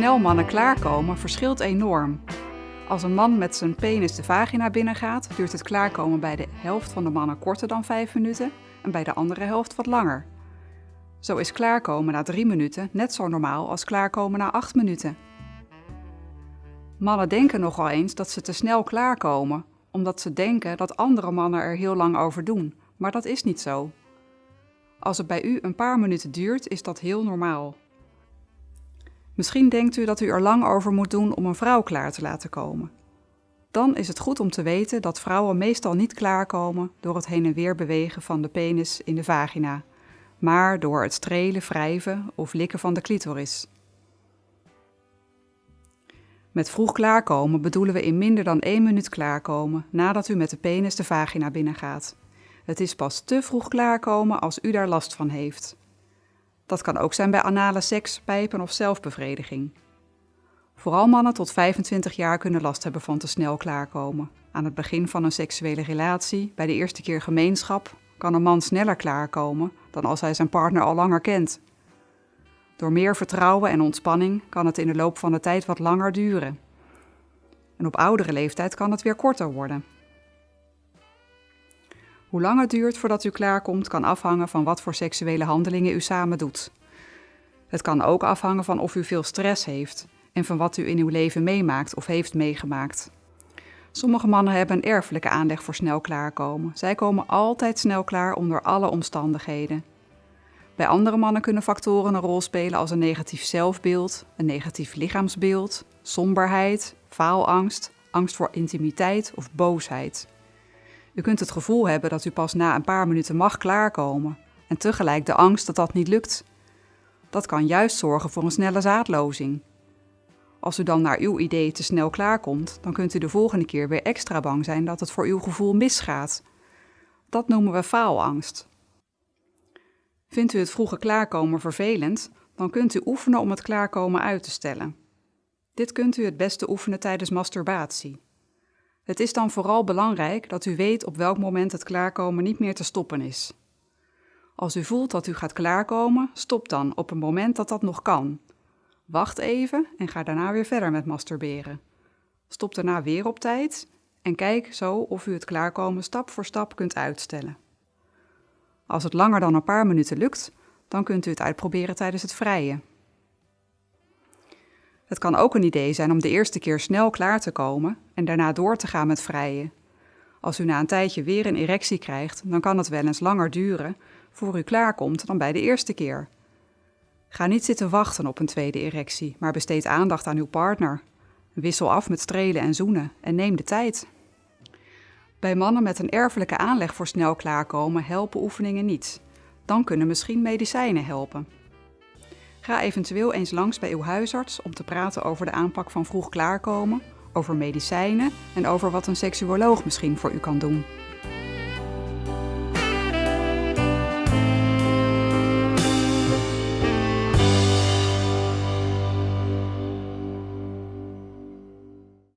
snel mannen klaarkomen verschilt enorm. Als een man met zijn penis de vagina binnengaat, duurt het klaarkomen bij de helft van de mannen korter dan 5 minuten en bij de andere helft wat langer. Zo is klaarkomen na 3 minuten net zo normaal als klaarkomen na 8 minuten. Mannen denken nogal eens dat ze te snel klaarkomen, omdat ze denken dat andere mannen er heel lang over doen, maar dat is niet zo. Als het bij u een paar minuten duurt, is dat heel normaal. Misschien denkt u dat u er lang over moet doen om een vrouw klaar te laten komen. Dan is het goed om te weten dat vrouwen meestal niet klaarkomen door het heen en weer bewegen van de penis in de vagina, maar door het strelen, wrijven of likken van de clitoris. Met vroeg klaarkomen bedoelen we in minder dan 1 minuut klaarkomen nadat u met de penis de vagina binnengaat. Het is pas te vroeg klaarkomen als u daar last van heeft. Dat kan ook zijn bij anale seks, pijpen of zelfbevrediging. Vooral mannen tot 25 jaar kunnen last hebben van te snel klaarkomen. Aan het begin van een seksuele relatie, bij de eerste keer gemeenschap, kan een man sneller klaarkomen dan als hij zijn partner al langer kent. Door meer vertrouwen en ontspanning kan het in de loop van de tijd wat langer duren. En op oudere leeftijd kan het weer korter worden. Hoe lang het duurt voordat u klaarkomt kan afhangen van wat voor seksuele handelingen u samen doet. Het kan ook afhangen van of u veel stress heeft en van wat u in uw leven meemaakt of heeft meegemaakt. Sommige mannen hebben een erfelijke aanleg voor snel klaarkomen. Zij komen altijd snel klaar onder alle omstandigheden. Bij andere mannen kunnen factoren een rol spelen als een negatief zelfbeeld, een negatief lichaamsbeeld, somberheid, faalangst, angst voor intimiteit of boosheid. U kunt het gevoel hebben dat u pas na een paar minuten mag klaarkomen en tegelijk de angst dat dat niet lukt. Dat kan juist zorgen voor een snelle zaadlozing. Als u dan naar uw idee te snel klaarkomt, dan kunt u de volgende keer weer extra bang zijn dat het voor uw gevoel misgaat. Dat noemen we faalangst. Vindt u het vroege klaarkomen vervelend, dan kunt u oefenen om het klaarkomen uit te stellen. Dit kunt u het beste oefenen tijdens masturbatie. Het is dan vooral belangrijk dat u weet op welk moment het klaarkomen niet meer te stoppen is. Als u voelt dat u gaat klaarkomen, stop dan op een moment dat dat nog kan. Wacht even en ga daarna weer verder met masturberen. Stop daarna weer op tijd en kijk zo of u het klaarkomen stap voor stap kunt uitstellen. Als het langer dan een paar minuten lukt, dan kunt u het uitproberen tijdens het vrije. Het kan ook een idee zijn om de eerste keer snel klaar te komen en daarna door te gaan met vrijen. Als u na een tijdje weer een erectie krijgt, dan kan het wel eens langer duren voor u klaarkomt dan bij de eerste keer. Ga niet zitten wachten op een tweede erectie, maar besteed aandacht aan uw partner. Wissel af met strelen en zoenen en neem de tijd. Bij mannen met een erfelijke aanleg voor snel klaarkomen helpen oefeningen niet. Dan kunnen misschien medicijnen helpen. Ga eventueel eens langs bij uw huisarts om te praten over de aanpak van vroeg klaarkomen, over medicijnen en over wat een seksuoloog misschien voor u kan doen.